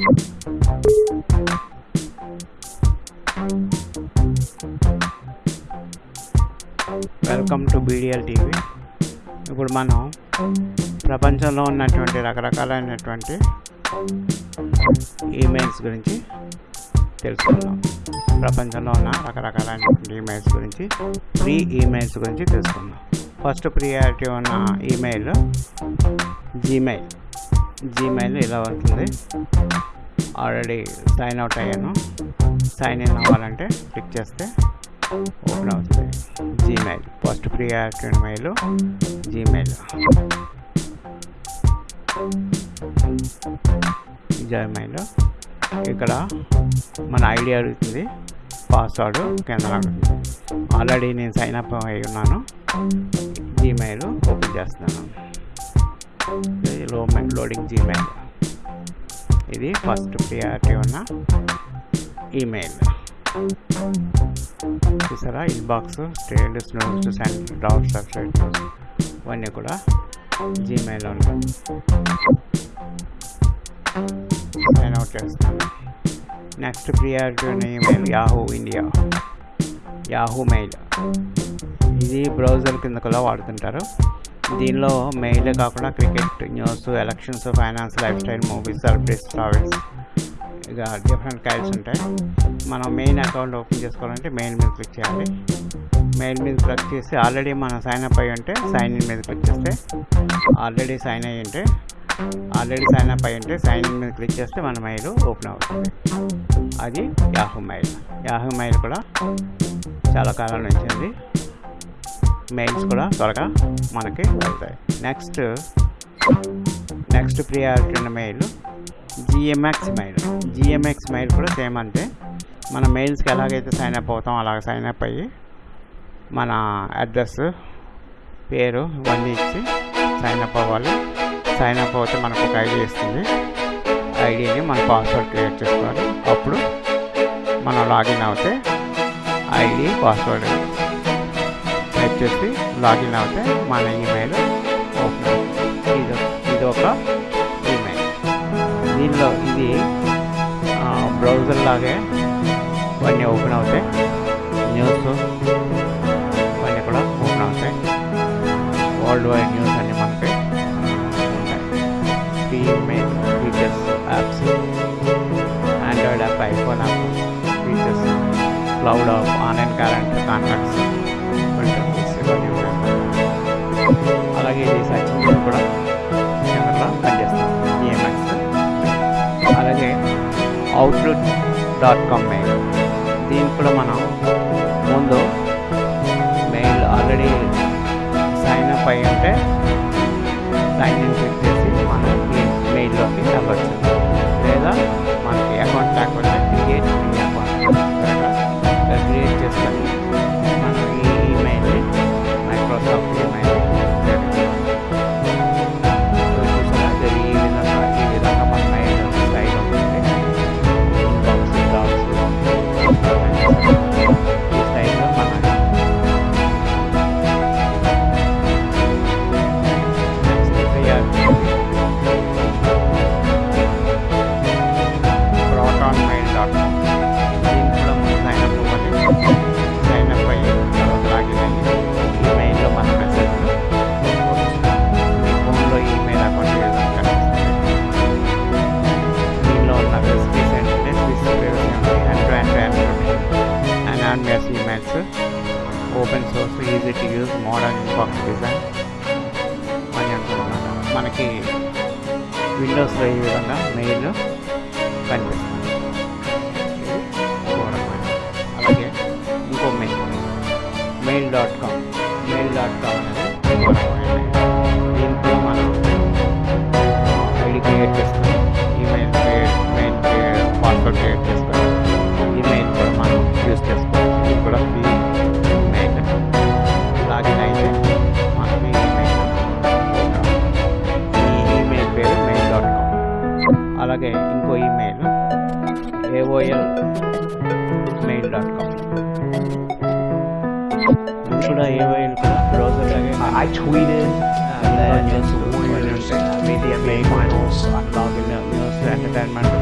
Welcome to BDL TV ఇప్పుడు మనం ప్రపంచంలో ఉన్నటువంటి రకరకాలైనటువంటి ఈమెయిల్స్ గురించి తెలుసుకుందాం. ప్రపంచంలో ఉన్న రకరకాలైనటువంటి ఈమెయిల్స్ గురించి ఫ్రీ ఈమెయిల్స్ గురించి తెలుసుకుందాం. ఫస్ట్ ప్రియారిటీ ఉన్న ఈమెయిల్ జీమెయిల్ జీమెయిల్ ఇలా వస్తుంది. ఆల్రెడీ సైన్ అవుట్ అయ్యాను. సైన్ ఇన్ అవ్వాలంటే క్లిక్ చేస్తే ఓపెన్ అవుతుంది. Gmail first free active mail Gmail Gmail ఇక్కడ మన ఐడి అడుగుతుంది. పాస్వర్డ్ కింద అడుగుతుంది ఆల్రెడీ నేను సైన్ అప్ అయి ఉన్నాను. జీమెయిల్ ఓపెన్ చేస్తున్నాను. ఇది లో లోడింగ్ జీమెయిల్ ఇది ఫస్ట్ ప్రియారిటీ ఉన్న ఈమెయిల్ చూసారా? ఇన్బాక్స్ స్టేడ్ స్నోస్ అండ్ డౌట్ సబ్స్క్రైబ్ ఇవన్నీ కూడా జీమెయిల్ ఉన్నాయి సైన్ అవుట్ చేస్తాను నెక్స్ట్ ప్రియారిటీ ఉన్న email Yahoo India Yahoo mail ఇది బ్రౌజర్ కింద కూడా వాడుతుంటారు. దీనిలో మెయిలే కాకుండా cricket news elections finance lifestyle movies celebrities travels ఇక డిఫరెంట్ కైల్స్ ఉంటాయి. మనం మెయిన్ అకౌంట్ ఓపెన్ చేసుకోవాలంటే మెయిల్ మీద క్లిక్ చేయాలి. మెయిల్ మీద క్లిక్ చేసి ఆల్రెడీ మనం సైన్ అప్ అయ్యి ఉంటే సైన్ ఇన్ మీద క్లిక్ చేస్తే ఆల్రెడీ సైన్ అయ్యి ఉంటే ఆల్రెడీ సైన్ అప్ అయ్యి ఉంటే సైన్ ఇన్ మీద క్లిక్ చేస్తే మన మెయిల్ ఓపెన్ అవుతుంది. అది యాహూ మెయిల్ యాహూ మెయిల్ కూడా చాలా కాలం నుంచి ఉంది. మెయిల్స్ కూడా త్వరగా మనకి వెళ్తాయి నెక్స్ట్ నెక్స్ట్ ప్రియారిటీ ఉన్న mail GMX mail GMX mail కూడా సేమ్ అంటే మన మెయిల్స్కి ఎలాగైతే సైన్ అప్ అవుతాం అలాగ సైన్ అప్ అయ్యి మన అడ్రస్ పేరు ఇవన్నీ ఇచ్చి సైన్ అప్ అవ్వాలి. సైన్ అప్ అవుతే మనకు ఒక ఐడి ఇస్తుంది ఐడిని మన పాస్వర్డ్ క్రియేట్ చేసుకోవాలి. అప్పుడు మనం లాగిన్ అవుతే ఐడి పాస్వర్డ్ టైప్ చేసి లాగిన్ అవుతే మన ఈమెయిల్ ఓపెన్ అవుతుంది. ఇది ఇది ఒక ఈమెయిల్ దీనిలో ఇది బ్రౌజర్ లాగే ఇవన్నీ ఓపెన్ అవుతాయి న్యూస్ ఇవన్నీ కూడా ఓపెన్ అవుతాయి. వరల్డ్ వైడ్ న్యూస్ అన్ని మనకి ఉంటాయి. Email Outlook dot com mail దీనికి కూడా మనం ముందు మెయిల్ ఆల్రెడీ సైన్ అప్ అయి ఉంటే సైన్ ఇన్ క్లిక్ చేసి మనం మెయిల్లోకి వెళ్ళవచ్చు లేదా మనకి account account and anonymous emails open source easy to use modern inbox design అని అనుకుంటున్నాను మనకి విండోస్లో ఈ విధంగా మెయిల్ కనిపిస్తుంది ఇది చూడడం అలాగే ఇంకో mail mail dot com mail dot com అనేది అలాగే ఇంకో email AOL mail dot com ఇది కూడా ఏఓఎల్ కూడా బ్రౌజర్ లాగే I tweeted uh, that against the Warriors uh, made the NBA Finals. I love login news entertainment